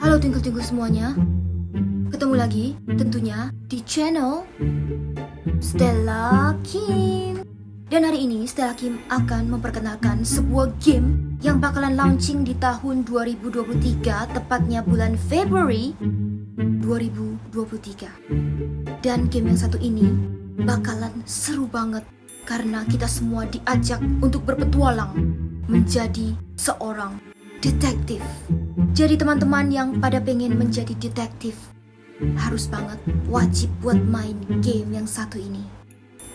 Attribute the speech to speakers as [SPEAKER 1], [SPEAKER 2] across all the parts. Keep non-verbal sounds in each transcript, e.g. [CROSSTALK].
[SPEAKER 1] Halo twinkle-twinkle semuanya. Ketemu lagi tentunya di channel Stella Kim. Dan hari ini Stella Kim akan memperkenalkan sebuah game Yang bakalan launching di tahun 2023 Tepatnya bulan Februari 2023 Dan game yang satu ini bakalan seru banget Karena kita semua diajak untuk berpetualang Menjadi seorang detektif jadi teman-teman yang pada pengen menjadi detektif Harus banget wajib buat main game yang satu ini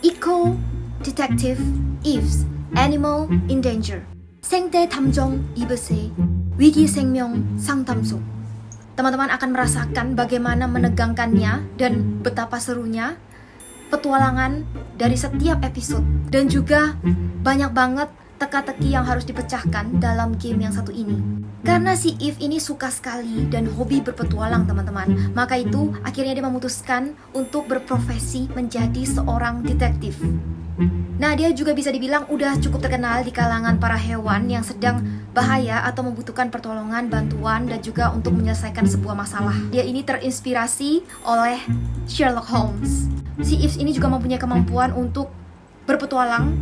[SPEAKER 1] Eco Detective Eves Animal in Danger 생태 탐정 이브세 위기 생명 상담소 Teman-teman akan merasakan bagaimana menegangkannya dan betapa serunya petualangan dari setiap episode dan juga banyak banget teka-teki yang harus dipecahkan dalam game yang satu ini. Karena si Eve ini suka sekali dan hobi berpetualang teman-teman, maka itu akhirnya dia memutuskan untuk berprofesi menjadi seorang detektif. Nah, dia juga bisa dibilang udah cukup terkenal di kalangan para hewan yang sedang bahaya atau membutuhkan pertolongan, bantuan, dan juga untuk menyelesaikan sebuah masalah. Dia ini terinspirasi oleh Sherlock Holmes. Si Eve ini juga mempunyai kemampuan untuk berpetualang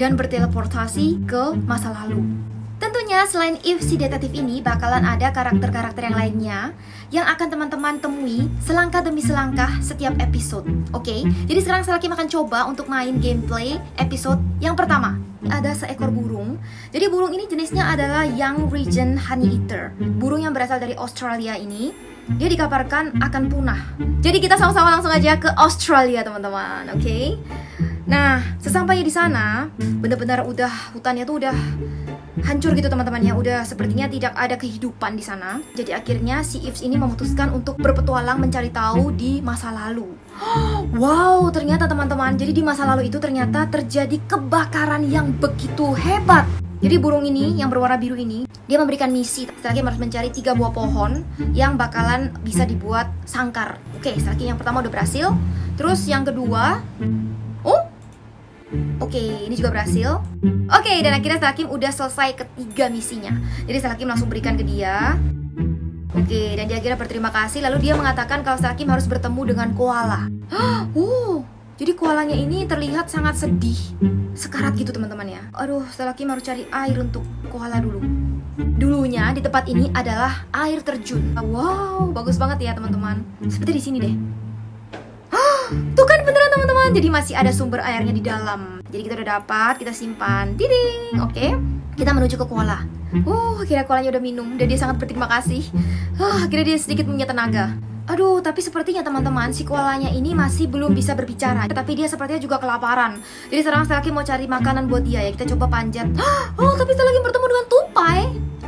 [SPEAKER 1] dan berteleportasi ke masa lalu. Tentunya selain If si detektif ini bakalan ada karakter-karakter yang lainnya yang akan teman-teman temui selangkah demi selangkah setiap episode. Oke, okay? jadi sekarang saya akan coba untuk main gameplay episode yang pertama. Ada seekor burung. Jadi burung ini jenisnya adalah Young Region Honey Eater. Burung yang berasal dari Australia ini dia dikabarkan akan punah. Jadi kita sama-sama langsung aja ke Australia teman-teman, oke? Okay? Nah, sesampainya di sana, benar-benar udah hutannya tuh udah hancur gitu teman-teman ya. Udah sepertinya tidak ada kehidupan di sana. Jadi akhirnya si Ives ini memutuskan untuk berpetualang mencari tahu di masa lalu. [GASPS] Wow ternyata teman-teman. Jadi di masa lalu itu ternyata terjadi kebakaran yang begitu hebat. Jadi burung ini yang berwarna biru ini dia memberikan misi. Lagi harus mencari tiga buah pohon yang bakalan bisa dibuat sangkar. Oke setelah yang pertama udah berhasil. Terus yang kedua Oke, okay, ini juga berhasil. Oke, okay, dan akhirnya Salakim udah selesai ketiga misinya. Jadi Salakim langsung berikan ke dia. Oke, okay, dan dia akhirnya berterima kasih. Lalu dia mengatakan kalau Salakim harus bertemu dengan koala. [GASPS] uh, jadi koalanya ini terlihat sangat sedih. Sekarat gitu teman-teman ya. Aduh, Salakim harus cari air untuk koala dulu. Dulunya di tempat ini adalah air terjun. Wow, bagus banget ya teman-teman. Seperti di sini deh. [GASPS] Tuh kan Jadi masih ada sumber airnya di dalam. Jadi kita udah dapat, kita simpan. Diding, oke okay. Kita menuju ke koala Uh, akhirnya koalanya udah minum. Dan dia sangat berterima kasih. Uh, Akhirnya dia sedikit punya tenaga. Aduh, tapi sepertinya teman-teman si koalanya ini masih belum bisa berbicara. Tapi dia sepertinya juga kelaparan. Jadi sekarang saya lagi mau cari makanan buat dia ya. Kita coba panjat. Oh, tapi saya lagi bertemu dengan tupai.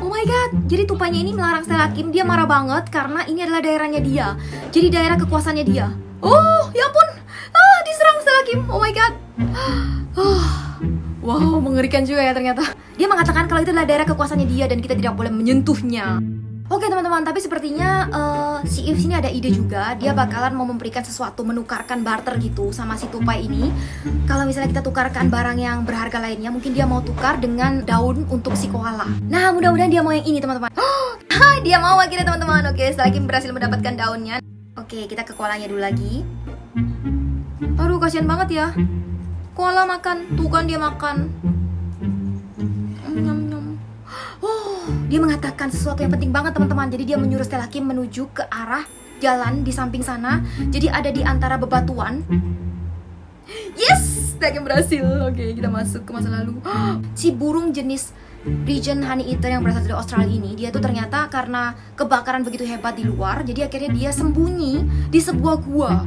[SPEAKER 1] Oh my god, jadi tupainya ini melarang Selakim Dia marah banget karena ini adalah daerahnya dia. Jadi daerah kekuasaannya dia. Oh, ya ampun. Ah, Salakim. Oh my god. Oh, wow, mengerikan juga ya ternyata. Dia mengatakan kalau itu adalah daerah kekuasaannya dia dan kita tidak boleh menyentuhnya. Oke teman-teman, tapi sepertinya uh, si If sini ada ide juga Dia bakalan mau memberikan sesuatu, menukarkan barter gitu sama si tupai ini Kalau misalnya kita tukarkan barang yang berharga lainnya Mungkin dia mau tukar dengan daun untuk si koala Nah mudah-mudahan dia mau yang ini teman-teman oh, [GASPS] Dia mau akhirnya teman-teman Oke setelah berhasil mendapatkan daunnya Oke, kita ke koalanya dulu lagi. Aduh, kasihan banget ya. Koala makan, tuh kan dia makan. Nyam, nyam. Oh, dia mengatakan sesuatu yang penting banget teman-teman. Jadi dia menyuruh Stella Kim menuju ke arah jalan di samping sana. Jadi ada di antara bebatuan. Yes, Stella Kim berhasil. Oke, kita masuk ke masa lalu. [GASPS] Si burung jenis region honey eater yang berasal dari Australia ini dia tuh ternyata karena kebakaran begitu hebat di luar jadi akhirnya dia sembunyi di sebuah gua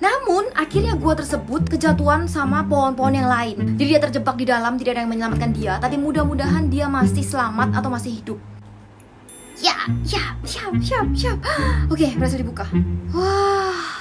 [SPEAKER 1] namun akhirnya gua tersebut kejatuhan sama pohon-pohon yang lain. Jadi dia terjebak di dalam tidak ada yang menyelamatkan dia. Tapi mudah-mudahan dia masih selamat atau masih hidup. Ya ya siap siap siap oke berhasil dibuka. Wah.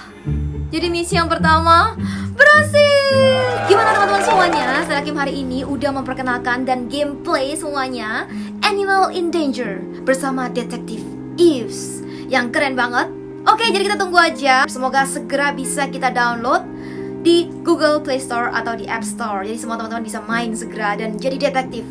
[SPEAKER 1] Jadi misi yang pertama berhasil! Gimana teman-teman semuanya? Saya Kim hari ini udah memperkenalkan dan gameplay semuanya Animal in Danger bersama detektif Eves Yang keren banget Oke jadi kita tunggu aja Semoga segera bisa kita download di Google Play Store atau di App Store Jadi semua teman-teman bisa main segera dan jadi detektif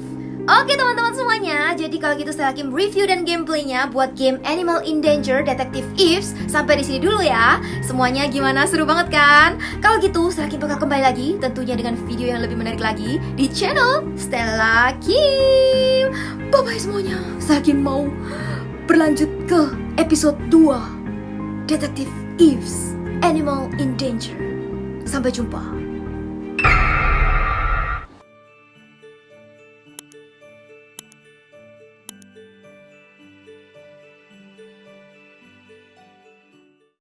[SPEAKER 1] Oke teman-teman semuanya, jadi kalau gitu saya Kim review dan gameplaynya buat game Animal in Danger Detective Eves Sampai di sini dulu ya. Semuanya gimana? Seru banget kan? Kalau gitu saya Kim bakal kembali lagi tentunya dengan video yang lebih menarik lagi di channel Stella Kim. Bye bye semuanya. Saya Kim mau berlanjut ke episode 2 Detective Eves Animal in Danger. Sampai jumpa.